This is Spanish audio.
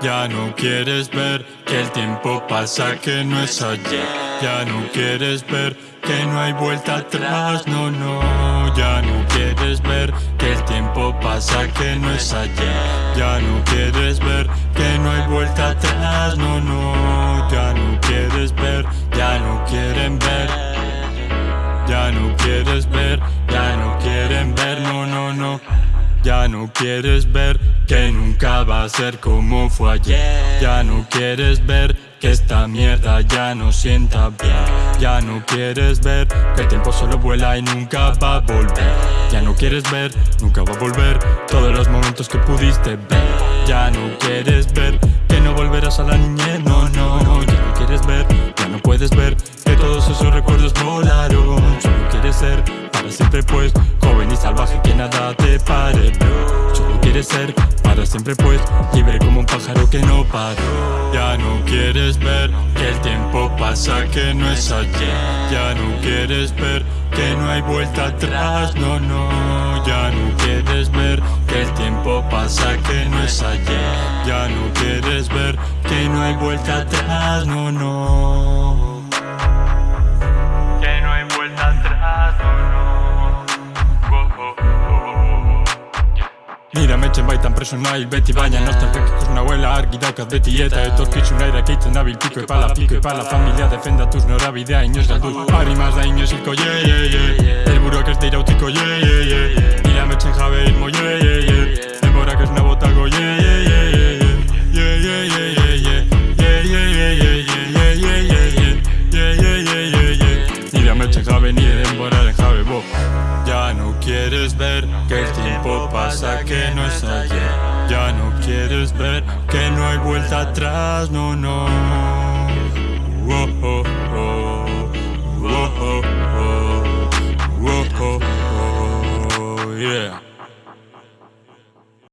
Ya no quieres ver que el tiempo pasa, que no es ayer. Ya no quieres ver que no hay vuelta atrás, no, no. Ya no quieres ver que el tiempo pasa, que no es ayer. Ya no quieres ver que no hay vuelta atrás, no, no. Ya no quieres ver, ya no quieren ver. Ya no quieres ver, ya no quieren ver, no, no, no. Ya no quieres ver que nunca va a ser como fue ayer. Ya no quieres ver que esta mierda ya no sienta bien. Ya no quieres ver que el tiempo solo vuela y nunca va a volver. Ya no quieres ver, nunca va a volver todos los momentos que pudiste ver. Ya no quieres ver que no volverás a la niñez, no, no Ya no quieres ver, ya no puedes ver que todos esos recuerdos volaron. Solo quieres ser para siempre pues salvaje que nada te pare Solo quieres ser para siempre pues libre como un pájaro que no paró Ya no quieres ver que el tiempo pasa que no es ayer. Ya no quieres ver que no hay vuelta atrás, no, no. Ya no quieres ver que el tiempo pasa que no es ayer. Ya no quieres ver que no hay vuelta atrás, no, no Nire metxen baitan preso nahi beti baina Nostalgikos nahuela argi daukat beti. Eta Etorkizun aira keitzen nabil piko epala Piko epala. Familia defendatuz norabidea inoz galduz. Arrimaz da inoz hilko ye ye ye Elburuak ez dira utiko ye ye ye quieres ver que el tiempo pasa, que no es ayer. Ya no quieres ver que no hay vuelta atrás, no, no.